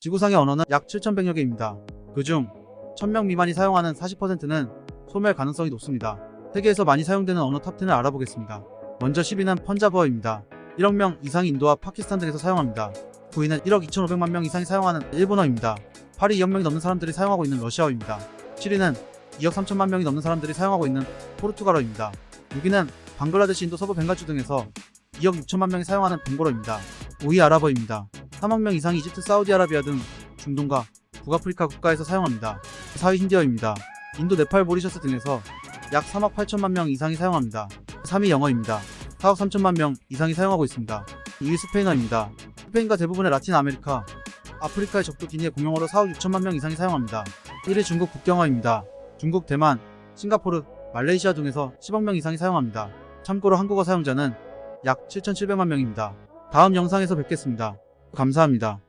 지구상의 언어는 약 7,100여 개입니다. 그중 1000명 미만이 사용하는 40%는 소멸 가능성이 높습니다. 세계에서 많이 사용되는 언어 탑10을 알아보겠습니다. 먼저 10위는 펀자브어입니다. 1억 명 이상이 인도와 파키스탄 등에서 사용합니다. 9위는 1억 2,500만 명 이상이 사용하는 일본어입니다. 8위 2억 명이 넘는 사람들이 사용하고 있는 러시아어입니다. 7위는 2억 3천만 명이 넘는 사람들이 사용하고 있는 포르투갈어입니다. 6위는 방글라데시, 인도, 서부 벵갈주 등에서 2억 6천만 명이 사용하는 벵골어입니다. 5위 아랍어입니다. 3억 명 이상이 이집트, 사우디아라비아 등 중동과 북아프리카 국가에서 사용합니다. 4위 힌디어입니다. 인도, 네팔, 모리셔스 등에서 약 3억 8천만 명 이상이 사용합니다. 3위 영어입니다. 4억 3천만 명 이상이 사용하고 있습니다. 2위 스페인어입니다. 스페인과 대부분의 라틴 아메리카, 아프리카의 적도 기니의 공용어로 4억 6천만 명 이상이 사용합니다. 1위 중국 북경어입니다. 중국, 대만, 싱가포르, 말레이시아 등에서 10억 명 이상이 사용합니다. 참고로 한국어 사용자는 약 7,700만 명입니다. 다음 영상에서 뵙겠습니다. 감사합니다.